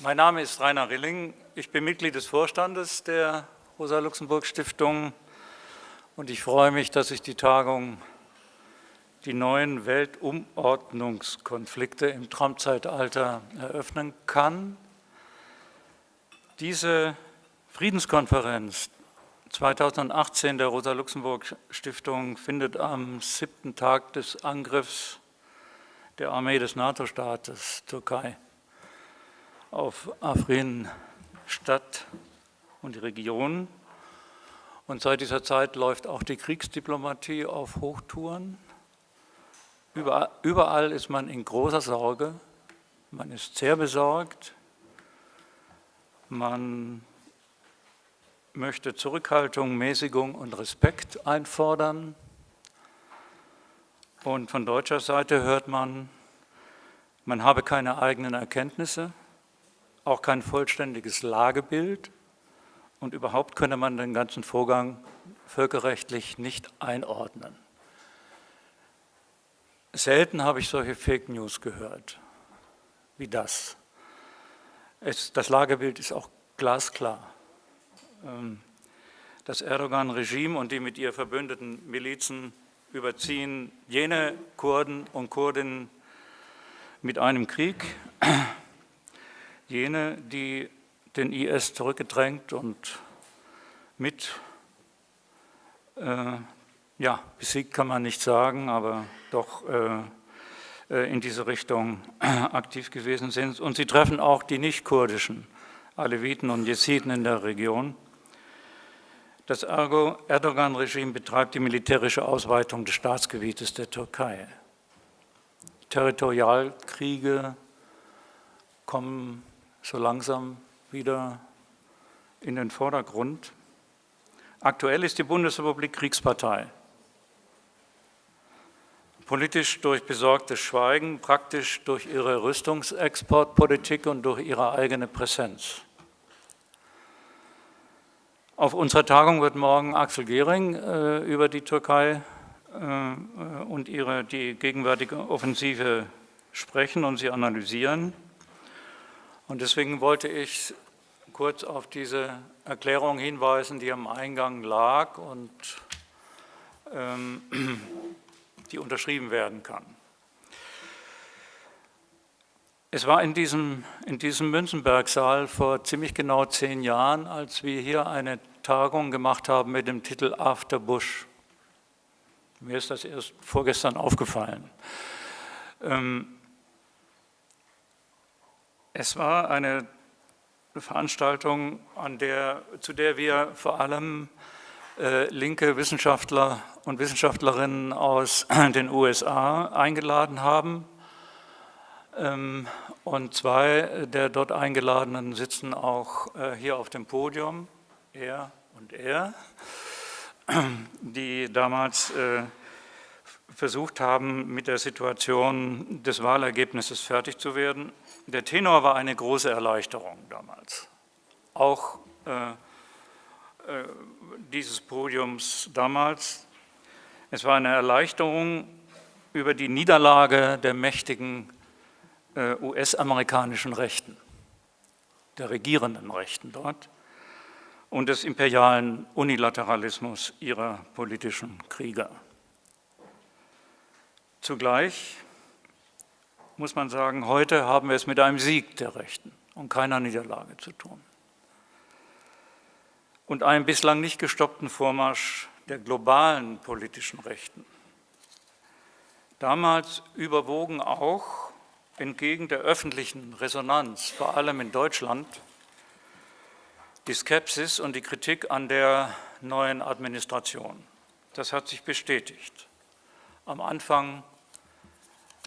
Mein Name ist Rainer Rilling. Ich bin Mitglied des Vorstandes der Rosa-Luxemburg-Stiftung und ich freue mich, dass ich die Tagung die neuen Weltumordnungskonflikte im Trump-Zeitalter eröffnen kann. Diese Friedenskonferenz 2018 der Rosa-Luxemburg-Stiftung findet am siebten Tag des Angriffs der Armee des NATO-Staates Türkei auf Afrin statt und die Region. Und seit dieser Zeit läuft auch die Kriegsdiplomatie auf Hochtouren. Überall, überall ist man in großer Sorge, man ist sehr besorgt, man möchte Zurückhaltung, Mäßigung und Respekt einfordern. Und von deutscher Seite hört man, man habe keine eigenen Erkenntnisse, auch kein vollständiges Lagebild und überhaupt könne man den ganzen Vorgang völkerrechtlich nicht einordnen. Selten habe ich solche Fake News gehört wie das. Es, das Lagebild ist auch glasklar. Ähm, das Erdogan-Regime und die mit ihr verbündeten Milizen überziehen jene Kurden und Kurdinnen mit einem Krieg, jene, die den IS zurückgedrängt und mit, äh, ja, besiegt kann man nicht sagen, aber doch äh, äh in diese Richtung aktiv gewesen sind. Und sie treffen auch die nicht-kurdischen Aleviten und Jesiden in der Region. Das Erdogan-Regime betreibt die militärische Ausweitung des Staatsgebietes der Türkei. Territorialkriege kommen so langsam wieder in den Vordergrund. Aktuell ist die Bundesrepublik Kriegspartei. Politisch durch besorgtes Schweigen, praktisch durch ihre Rüstungsexportpolitik und durch ihre eigene Präsenz. Auf unserer Tagung wird morgen Axel Gehring äh, über die Türkei äh, und ihre, die gegenwärtige Offensive sprechen und sie analysieren. Und deswegen wollte ich kurz auf diese Erklärung hinweisen, die am Eingang lag und ähm, die unterschrieben werden kann. Es war in diesem, in diesem Münzenbergsaal vor ziemlich genau zehn Jahren, als wir hier eine Tagung gemacht haben mit dem Titel After Bush. Mir ist das erst vorgestern aufgefallen. Ähm, es war eine Veranstaltung, an der, zu der wir vor allem äh, linke Wissenschaftler und Wissenschaftlerinnen aus den USA eingeladen haben. Ähm, und zwei der dort Eingeladenen sitzen auch äh, hier auf dem Podium, er und er, die damals äh, versucht haben, mit der Situation des Wahlergebnisses fertig zu werden. Der Tenor war eine große Erleichterung damals. Auch äh, äh, dieses Podiums damals. Es war eine Erleichterung über die Niederlage der mächtigen äh, US-amerikanischen Rechten, der regierenden Rechten dort und des imperialen Unilateralismus ihrer politischen Krieger. Zugleich muss man sagen, heute haben wir es mit einem Sieg der Rechten und keiner Niederlage zu tun. Und einem bislang nicht gestoppten Vormarsch der globalen politischen Rechten. Damals überwogen auch entgegen der öffentlichen Resonanz, vor allem in Deutschland, die Skepsis und die Kritik an der neuen Administration. Das hat sich bestätigt. Am Anfang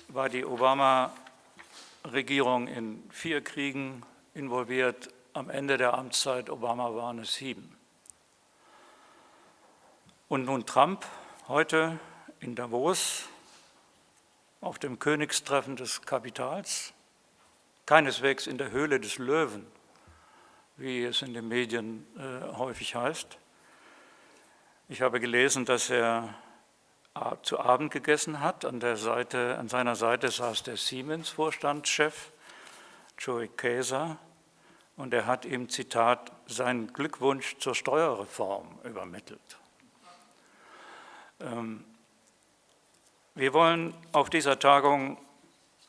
war die Obama-Regierung in vier Kriegen involviert. Am Ende der Amtszeit Obama waren es sieben. Und nun Trump heute in Davos auf dem Königstreffen des Kapitals, keineswegs in der Höhle des Löwen, wie es in den Medien äh, häufig heißt. Ich habe gelesen, dass er zu Abend gegessen hat. An, Seite, an seiner Seite saß der Siemens-Vorstandschef, Joey Käser, und er hat ihm, Zitat, seinen Glückwunsch zur Steuerreform übermittelt. Ähm, wir wollen auf dieser Tagung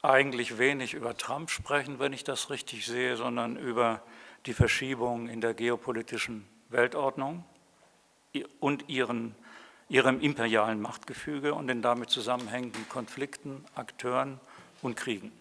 eigentlich wenig über Trump sprechen, wenn ich das richtig sehe, sondern über die Verschiebung in der geopolitischen Weltordnung und ihren, ihrem imperialen Machtgefüge und den damit zusammenhängenden Konflikten, Akteuren und Kriegen.